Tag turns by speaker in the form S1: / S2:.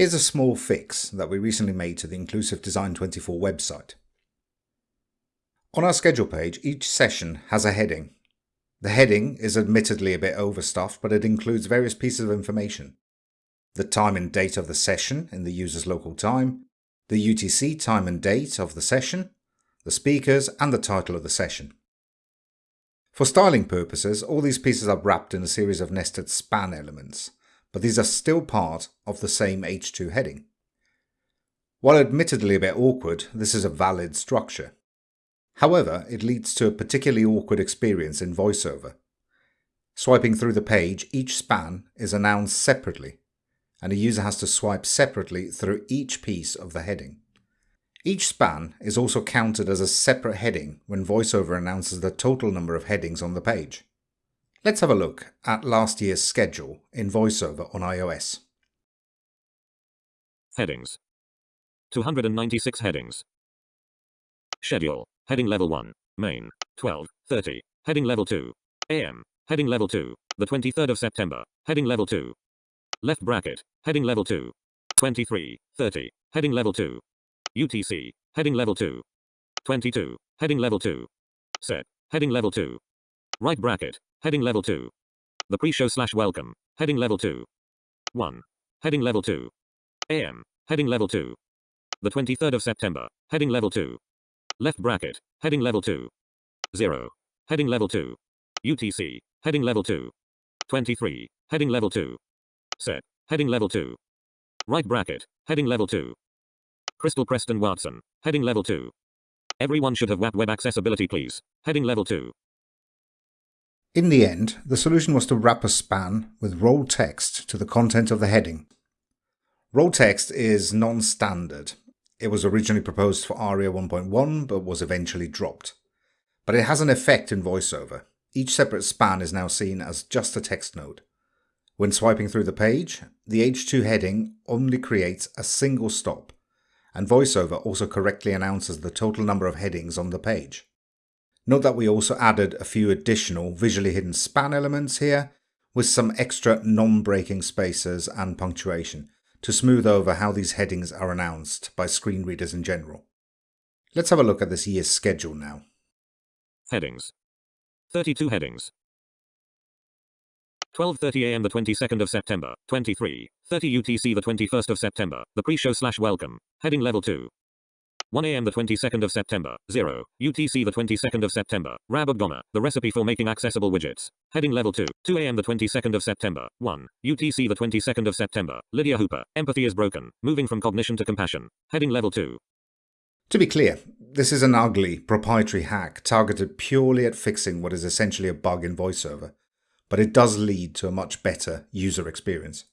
S1: Here's a small fix that we recently made to the Inclusive Design 24 website. On our schedule page, each session has a heading. The heading is admittedly a bit overstuffed, but it includes various pieces of information. The time and date of the session in the user's local time, the UTC time and date of the session, the speakers, and the title of the session. For styling purposes, all these pieces are wrapped in a series of nested span elements but these are still part of the same H2 heading. While admittedly a bit awkward, this is a valid structure. However, it leads to a particularly awkward experience in VoiceOver. Swiping through the page, each span is announced separately, and a user has to swipe separately through each piece of the heading. Each span is also counted as a separate heading when VoiceOver announces the total number of headings on the page. Let's have a look at last year's schedule in VoiceOver on iOS.
S2: Headings. 296 headings. Schedule. Heading Level 1 Main 12:30 Heading Level 2 AM Heading Level 2 The 23rd of September. Heading Level 2 Left bracket. Heading Level 2 23:30 Heading Level 2 UTC Heading Level 2 22 Heading Level 2 Set. Heading Level 2 Right bracket Heading level 2. The pre-show slash welcome. Heading level 2. 1. Heading level 2. AM. Heading level 2. The 23rd of September. Heading level 2. Left bracket. Heading level 2. 0. Heading level 2. UTC. Heading level 2. 23. Heading level 2. Set. Heading level 2. Right bracket. Heading level 2. Crystal Preston Watson. Heading level 2. Everyone should have WAP web accessibility please. Heading level 2.
S1: In the end, the solution was to wrap a span with role text to the content of the heading. Role text is non-standard. It was originally proposed for ARIA 1.1 but was eventually dropped. But it has an effect in VoiceOver. Each separate span is now seen as just a text node. When swiping through the page, the H2 heading only creates a single stop, and VoiceOver also correctly announces the total number of headings on the page. Note that we also added a few additional visually hidden span elements here with some extra non-breaking spaces and punctuation to smooth over how these headings are announced by screen readers in general. Let's have a look at this year's schedule now.
S2: Headings. 32 headings. 12.30 am the 22nd of September, 23, 30 UTC the 21st of September, the pre-show slash welcome, heading level 2, 1 a.m. the 22nd of September, 0, UTC the 22nd of September, Rabab Gomaa, the recipe for making accessible widgets. Heading level 2, 2 a.m. the 22nd of September, 1, UTC the 22nd of September, Lydia Hooper, empathy is broken, moving from cognition to compassion. Heading level 2.
S1: To be clear, this is an ugly, proprietary hack targeted purely at fixing what is essentially a bug in VoiceOver, but it does lead to a much better user experience.